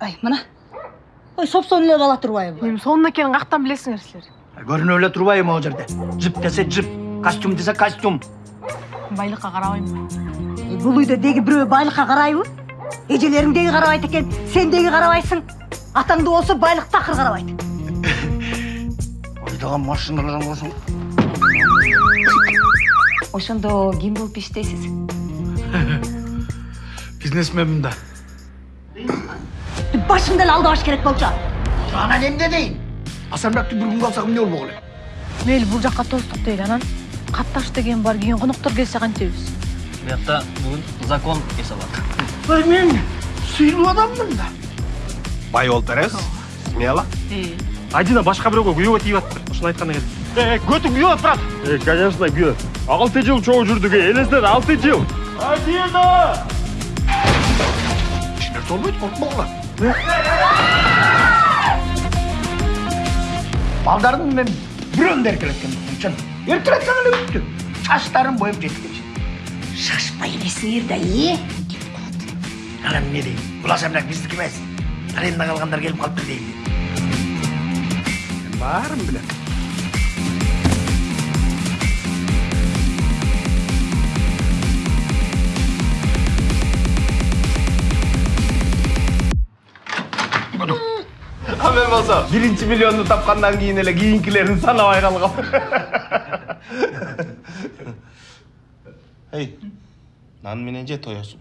ай мына. Ой собсон эле бала турбайбы эми сонун экенин каяктан билесиңер силер көрүнүп эле турбайбы могу жерде. Жип десе жип костюм десе костюм. Байлыкка карабайм бул үйдө деги бирөө байлыкка карайбы эжелериң деги карабайт экен сен деги карабайсың атаңды болсо байлык такыр карабайт айдаган машиналар болсо ошондо ким болуп иштейсиз? Бизнесменмин да эле алдабаш керек болчу анан эмне дейин асанбекти бир күнгө алсак эмне болмок эле мейли бул жакка тостук дейли анан катташ деген бар кийин коноктор келсе кантебиз биякта бүгүн закон эсалат ой мен сыйлуу адаммын да бай болуп беребиз смело Адина башка бирөөгө күйөөгө тийип атыптыр. Ушуну айтканда келдим. Э, көтүң күйөт, брат. Э, конечно, күйөт. 6 жыл чогуу жүрдүк, элестер 6 жыл. Адина! Нерсе болбойт коркпогула балдарын мен бирөөндү эркелеткен үчүн эркелетсең эле бүттү чачтарын боюп жеткенче шашпай элесиңер да э анан эмне дейм бул асанбек биздики эмес аренда калгандар келип калыптыр дейм мен баарын билем А мен болсо, биринчи миллионду тапкандан кийин эле кийинкилерин санабай калгам. Эй, нан менен же тоесуң?